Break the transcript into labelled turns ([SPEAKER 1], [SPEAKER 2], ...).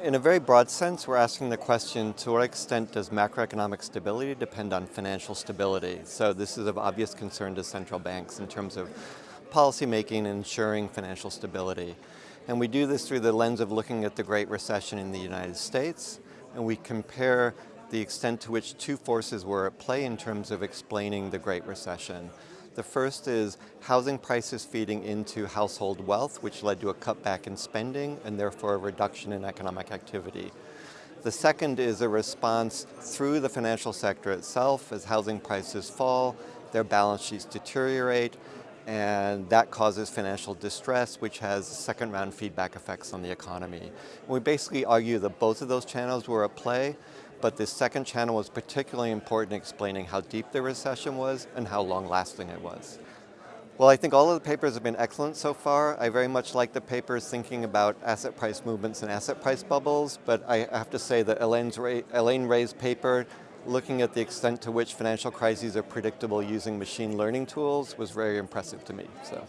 [SPEAKER 1] In a very broad sense, we're asking the question, to what extent does macroeconomic stability depend on financial stability? So this is of obvious concern to central banks in terms of policy making and ensuring financial stability. And we do this through the lens of looking at the Great Recession in the United States, and we compare the extent to which two forces were at play in terms of explaining the Great Recession. The first is housing prices feeding into household wealth, which led to a cutback in spending and therefore a reduction in economic activity. The second is a response through the financial sector itself as housing prices fall, their balance sheets deteriorate, and that causes financial distress, which has second round feedback effects on the economy. we basically argue that both of those channels were at play, but the second channel was particularly important in explaining how deep the recession was and how long lasting it was. Well, I think all of the papers have been excellent so far. I very much like the papers thinking about asset price movements and asset price bubbles, but I have to say that Elaine Ray's paper looking at the extent to which financial crises are predictable using machine learning tools was very impressive to me. So.